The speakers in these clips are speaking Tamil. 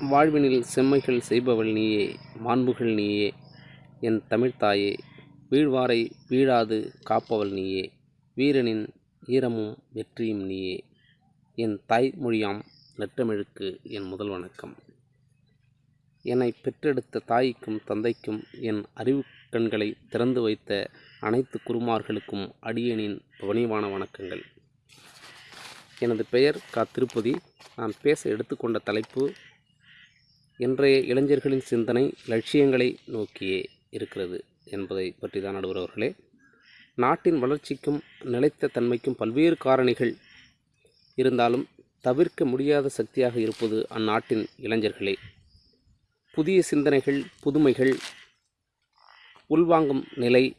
வாழ்வினில் செம்மைகள் செய்பவள் நீயே மாண்புகள் நீயே. என் தமிழ்த்தாயே வீழ்வாரை வீழாது காப்பவள் நீயே. வீரனின் ஈரமும் வெற்றியும் நீயே. என் தாய்மொழியாம் நெற்றமிழுக்கு என் முதல் வணக்கம். என்னை பெற்றெடுத்த தாய்க்கும் தந்தைக்கும் என் அறிவு கண்களை திறந்து வைத்த அனைத்து குருமார்களுக்கும் அடியனின் பணிவான வணக்கங்கள். எனது பெயர் கா. திருப்பதி. நான் பேச எடுத்துக்கொண்ட தலைப்பு இன்றைய இளைஞர்களின் சிந்தனை லட்சியங்களை நோக்கியே இருக்கிறது என்பதை பற்றி தான் நடுவர்களே நாட்டின் வளர்ச்சிக்கும் நிலைத்த தன்மைக்கும் பல்வேறு காரணிகள் இருந்தாலும் தவிர்க்க முடியாத சக்தியாக இருப்பது அந்நாட்டின் இளைஞர்களே. புதிய சிந்தனைகள் புதுமைகள் உள்வாங்கும் நிலை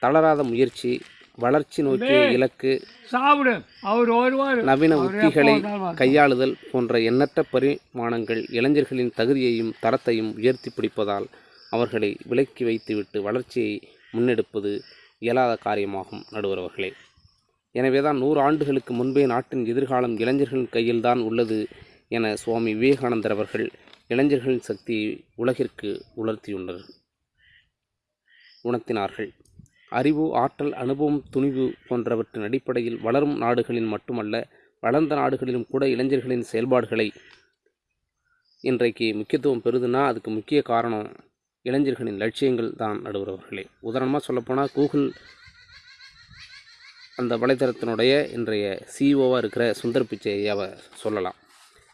தளராத முயற்சி வளர்ச்சி நோக்கிய இலக்கு சாப்பிடு. அவர் வருவார். நவீன உத்திகளை கையாளுதல் போன்ற எண்ணற்ற பரிமாணங்கள் இளைஞர்களின் தகுதியையும் தரத்தையும் உயர்த்தி பிடிப்பதால் அவர்களை விலக்கி வைத்துவிட்டு வளர்ச்சியை முன்னெடுப்பது இயலாத காரியமாகும் நடுவர் அவர்களே எனவேதான் நூறு ஆண்டுகளுக்கு முன்பே நாட்டின் எதிர்காலம் இளைஞர்களின் கையில்தான் உள்ளது என சுவாமி விவேகானந்தர் அவர்கள் இளைஞர்களின் சக்தியை உலகிற்கு உணர்த்தியுள்ளனர் உணர்த்தினார்கள். அறிவு ஆற்றல் அனுபவம் துணிவு போன்றவற்றின் அடிப்படையில் வளரும் நாடுகளில் மட்டுமல்ல வளர்ந்த நாடுகளிலும் கூட இளைஞர்களின் செயல்பாடுகளை இன்றைக்கு முக்கியத்துவம் பெறுதுன்னா அதுக்கு முக்கிய காரணம் இளைஞர்களின் லட்சியங்கள் தான் நடுவரவர்களே. உதாரணமாக சொல்லப்போனால் கூகுள் அந்த வலைதளத்தினுடைய இன்றைய சிஇஓவாக இருக்கிற சுந்தர் பிச்சை ஐயாவை சொல்லலாம்.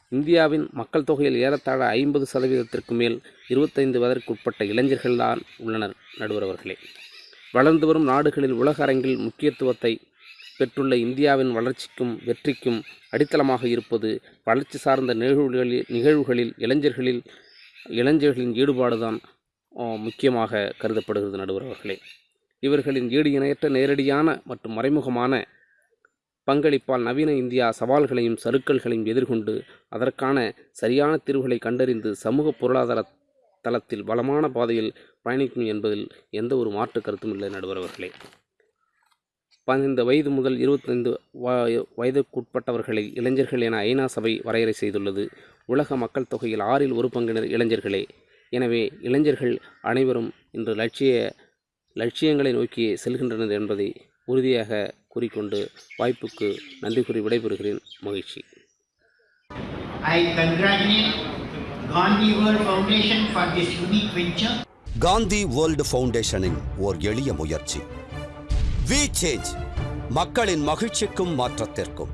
இந்தியாவின் மக்கள் தொகையில் ஏறத்தாழ ஐம்பது சதவீதத்திற்கு மேல் இருபத்தைந்து வயதிற்குட்பட்ட இளைஞர்கள்தான் உள்ளனர் நடுவரவர்களே. வளர்ந்து வரும் நாடுகளில் உலக அரங்கில் முக்கியத்துவத்தை பெற்றுள்ள இந்தியாவின் வளர்ச்சிக்கும் வெற்றிக்கும் அடித்தளமாக இருப்பது வளர்ச்சி சார்ந்த நிகழ்வுகளில் நிகழ்வுகளில் இளைஞர்களில் இளைஞர்களின் ஈடுபாடுதான் முக்கியமாக கருதப்படுகிறது நடுவர் அவர்களே. இவர்களின் ஈடு இணையற்ற நேரடியான மற்றும் மறைமுகமான பங்களிப்பால் நவீன இந்தியா சவால்களையும் சறுக்கல்களையும் எதிர்கொண்டு அதற்கான சரியான தீர்வுகளை கண்டறிந்து சமூக பொருளாதார தளத்தில் வளமான பாதையில் பயணிக்கும் என்பதில் எந்த ஒரு மாற்று கருத்தும் இல்லை நடுவர் அவர்களே. பதினைந்து வயது முதல் இருபத்தைந்து வ- வயதுக்குட்பட்டவர்களை இளைஞர்கள் என ஐநா சபை வரையறை செய்துள்ளது. உலக மக்கள் தொகையில் ஆறில் ஒரு பங்கினர் இளைஞர்களே. எனவே இளைஞர்கள் அனைவரும் இன்று லட்சிய லட்சியங்களை நோக்கி செல்கின்றனர் என்பதை உறுதியாக கூறிக்கொண்டு வாய்ப்புக்கு நன்றி கூறி விடைபெறுகிறேன். மகிழ்ச்சி. I congratulate Gandhi world foundation for this unique venture Gandhi world ஃபவுண்டேஷனின் ஓர் எளிய முயற்சி. வி சேஞ்ச் மக்களின் மகிழ்ச்சிக்கும் மாற்றத்திற்கும்.